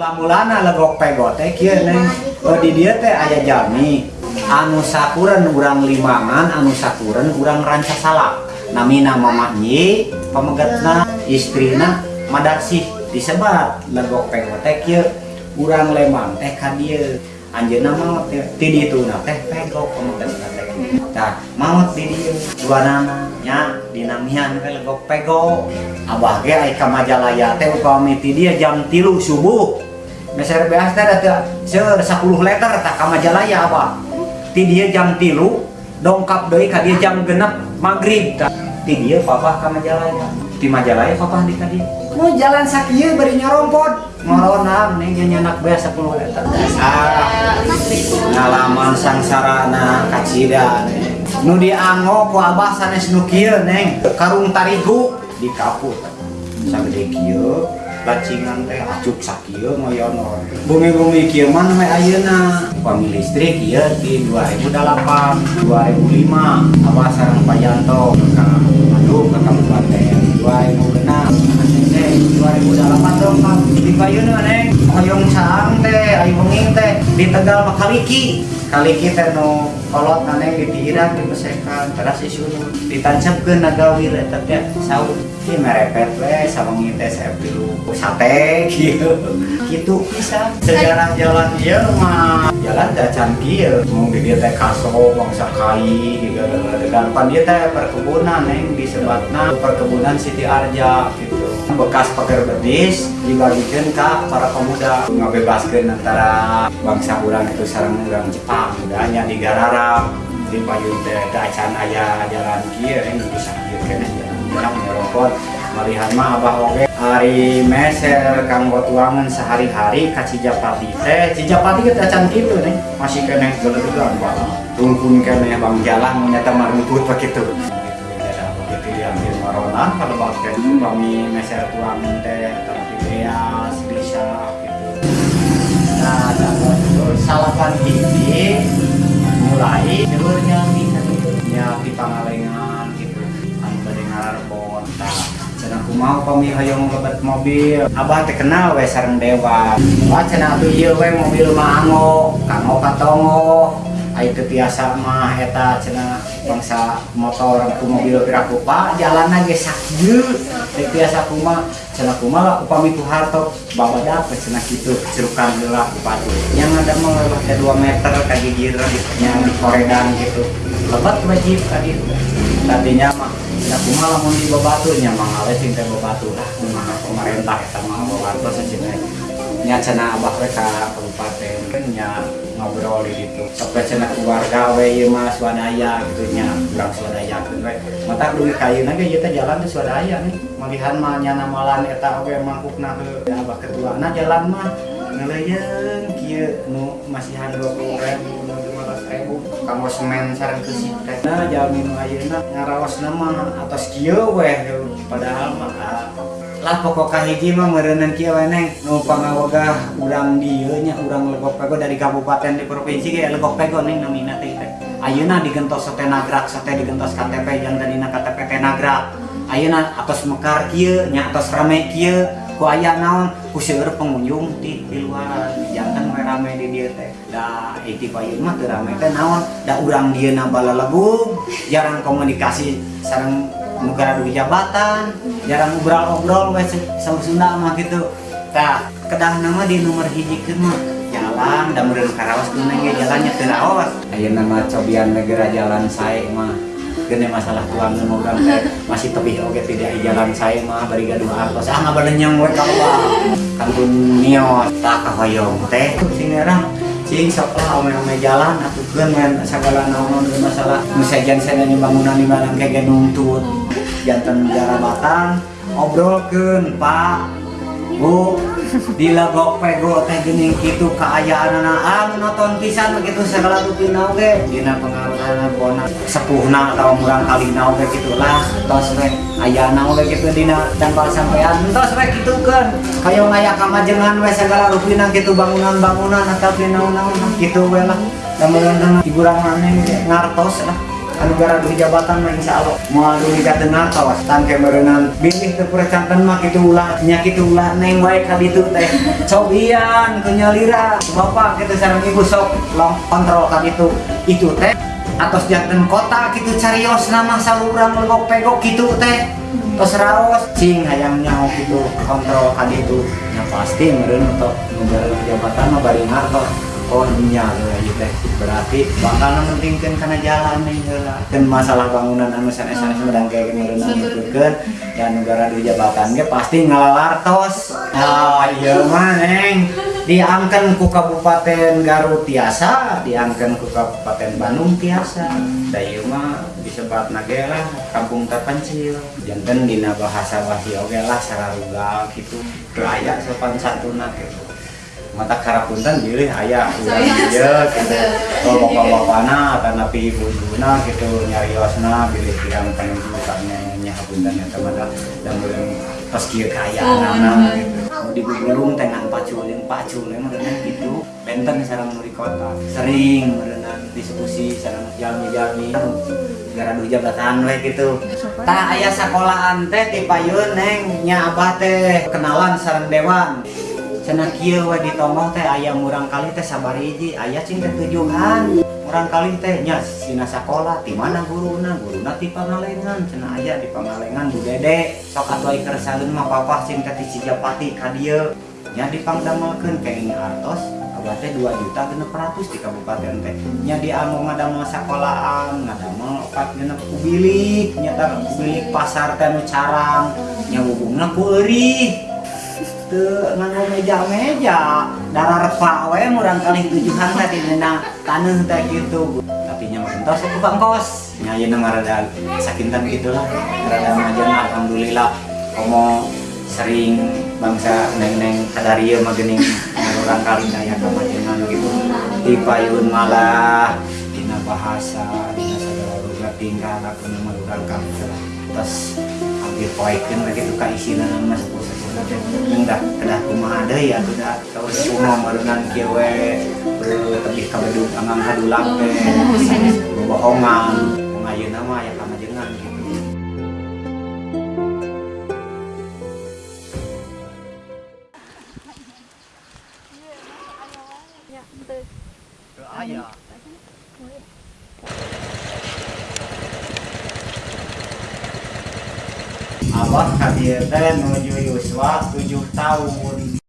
lamulana legok pegote kieu neng. Oh di dieu teh aya jami. Anu sakuren urang limangan anu sakuren urang ranca salak namina mamahnya pemegatna istrina madarsih disebat. Legok pegote kieu urang lemang teh ka dieu anjeunna maot teh di ditu teh pegok pemegatna teh Nah, maut di dieu duanana nya dinamian teh legok pego abah ge ai ka majalaya teh upami ti dia jam 3 subuh. Meser beas teh ada seur 10 liter tak ka Majalaya apa. Ti dia jam tilu dongkap deui ka dia jam genep maghrib tak. Ti dia papa ka Majalaya. Ti Majalaya papa di ka dia. Mau jalan sakieu bari nyarompot. Ngoronan neng nya anak beas 10 liter. Ah, ngalaman sangsarana kacida. Nu dianggo ku abah sanes nu kieu neng. Karung tarigu di kaput. Sagede kieu bacingan teh acuk sakieu ngoyonon bumi-bumi kieu mah we ayeuna. Upami listrik ieu di 2008 2005 abah sareng Pak Yanto ka aduh ke kabupaten 2006 teh 2008 dong Pak. Di payuna neng hoyong saang teh ayo wengi teh di Tegal mah kaliki. Kaliki teh nu kolot nane di tiiran di pesekan teras isu ditancepkeun nagawir eta teh saud ieu merepet we sawengi teh saya pilu sate kieu. Kitu bisa sejarah jalan ieu mah jalan dacan kieu mung di dieu teh kaso bangsa kai dan pan dieu teh perkebunan neng disebatna perkebunan Siti Arja gitu bekas pagar bedis dibagikan ke para pemuda. Ngabebaskan antara bangsa urang itu sarang urang Jepang hanya di Gararap di payun teh dacan aya jalan kieu yang bisa kieu kene jalan nyerokot malihan mah abah oge. Hari meser kanggo tuangan sehari-hari ka Cijapati teh. Cijapati kita dacan kitu nih masih kene gelegegan Pak tungkun kene bang jalan nyata marungkut begitu diambil maronan pada basket kami meser tuang teh tapi beas bisa gitu. Nah dan salapan ini mulai bisa gitu ya di pangalengan gitu. Anu bade ngararbon tah. Cenah kumaha pami hayong lebat mobil. Abah teh kenal we dewa. Wah cenah atuh ieu we mobil mah ango kango katongo ayo biasa mah eta cenah bangsa motor ku mobil piraku pak. Jalan ge sakieu teh biasa kumaha cenah kumaha upami ku harto bawa dapet cenah kitu cerukan heula upatu yang ada mah lewat 2 meter ka gigir nya di koredan gitu. Lebat wajib ka ditu tadinya mah cenah kumaha lamun di babatu nya mah ngale sing teh babatu lah kumaha pemerintah eta mah babatu nya cenah abah we ka kabupaten kan nya ngobrol di situ sampai cina keluarga we ieu mah swadaya gitu nya urang swadaya gitu we mata duit kayeuna ge ieu teh jalan teh swadaya nih malihan mah nya namalan eta oge mangkukna ke abah ketuana jalan mah ngeleyeun kieu nu masihan 20.000 nu 15.000 kamu semen sareng ke teh nah nu ayeuna ngaraosna mah atas kieu we padahal mah lah pokok hiji mah merenang kia weneng numpang awagah urang dieu nya urang legok pego dari kabupaten di provinsi ge legok pego neng namina teh ayeuna digentos sate nagrak sate digentos KTP yang tadina KTP teh nagrak. Ayeuna atos mekar kieu nya atos rame kieu. Ku aya naon? Ku seueur pengunjung ti di luar. Jantan rame di dieu teh. Da iti payeun mah teu rame teh naon? Da urang dieuna balalebung jarang komunikasi sareng negara di jabatan jarang ngobrol-ngobrol we sama Sunda mah gitu. Tah kedah nama di nomor hiji mah jalan da meureun karaos kumaha ge jalannya teu raos ayeuna mah cobian negara jalan sae mah gede masalah tuang teh masih tebih oke tidak jalan saya mah bari gaduh artos ah ngabalenyang we ka kangkun nios tak kahoyong teh. Sing ngarang cing sok lah ome-ome jalan atukeun men sagala naon masalah nu sajan saya bangunan di mana kayak nuntut jantan jarabatan obrolkeun Pak. Bu dilagok pego teh geuning gitu keayaan anak nonton pisan begitu segala rutin nauge dina pengaruhan bona sepuhna atau murang kali nauge gitu lah. Tos we ayah nauge gitu dina dan sampean. Tos we gitu kan kayo ngaya kamajengan we segala rupina gitu bangunan-bangunan atau naon-naon gitu we lah namun hiburan maneh ngartos lah. Anu gara di jabatan mah insya Allah. Mau nikah dengar tawas tangke merenang bilih ke percantan mah gitu ulah nyakit ulah. Neng wae kali itu teh. Cobian kenyalira. Bapak kita sarang ibu sok long kontrol kali itu. Itu teh. Atas jantan kota gitu carios nama salurang legok pegok gitu teh. Terus raos cing hayang nyaho gitu. Kontrol kali itu. Ya pasti meren untuk negara jabatan mah bari ngartos oh lah ieu teh berarti bakal mentingkeun kana jalan nih heula dan masalah bangunan anu sanes-sanes medang kayak gini meureunan ngikutkeun dan negara di jabatan ge pasti ngalalartos ah iya mah neng diangken ku Kabupaten Garut tiasa diangken ku Kabupaten Bandung tiasa. Da ieu mah disebat nage lah kampung terpencil. Janten dina bahasa wahyu oge lah sararugal gitu. Teu aya sopan santuna gitu mata karapunten pilih ayah udah dia gitu. Kalau bapak-bapakna atau napi ibu-ibuna gitu nyariosna pilih pirang penunjukannya nyahapunten ya teman dan belum pas kia kaya anak gitu. Mau digulung dengan pacul yang pacul yang merenang gitu. Benten sarang di kota. Sering merenang diskusi sarang jalmi-jalmi gara dua jabatan we gitu. Tak ayah sekolahan teh di payun neng nya abah teh. Kenalan sarang dewan cenah kieu we ditomong teh aya murang kali teh sabariji aya cing teh tujuan murang kali teh nya sina sakola ti mana guruna? Guruna ti pangalengan cenah aya di pangalengan bu dede sok atuh keur keresaheun mah papah cinta ti cijapati ka dieu. Nya dipangdamelkeun kenging artos abah teh 2 juta genep ratus di kabupaten teh. Nya di anu ngadamel sakolaan ngadamel opat genep kubilik nya kubilik pasar teh nu carang. Nya hubungna ku eurih teu nganggo meja-meja darah repa we murang kali tujuan tadi dina taneuh teh gitu. Tapi nya mah entos ku bangkos nya ieu ngarada sakinten gitu lah rada majeng alhamdulillah. Komo sering bangsa neng-neng kadarieu mah geuning urang kali daya kamajengan gitu. Di payun malah dina bahasa dina sagala rupa tingkah lakuan mah urang kali terus hampir poekeun begitu ka isina sepuh enggak kedah kumaha deui atuh da kaus kumaha merenang kieu we tebih ka bedug angang hadulang teh bohongan. Ngayeuna mah aya kamajengan gitu. Teu aya Abah ka dieu teh nuju Yuswa 7 tahun